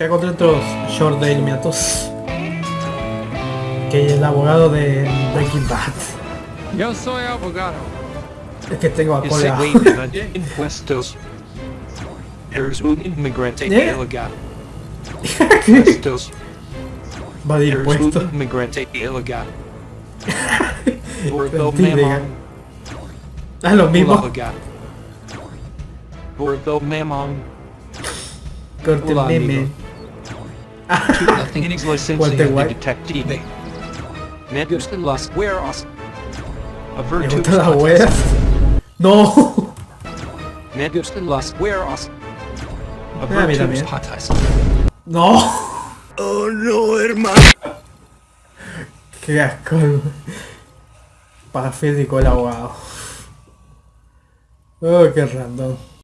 ¿Qué hago dentro short de Illuminatus? Que el abogado de Breaking Bad. Yo soy abogado. Es que tengo a cola. impuestos. Eres un inmigrante ¿Eh? ilegal. Impuestos. Va de impuestos. un inmigrante ilegal. Gordo mamón. Ah, lo mismo. Gordo mamón. Corte meme. Me gustan las hueras. A Me virtud gustan las patas. weas. No. Ah, a mí también. No. Oh no, hermano. Qué asco. Parafísico el abogado. Oh, qué random.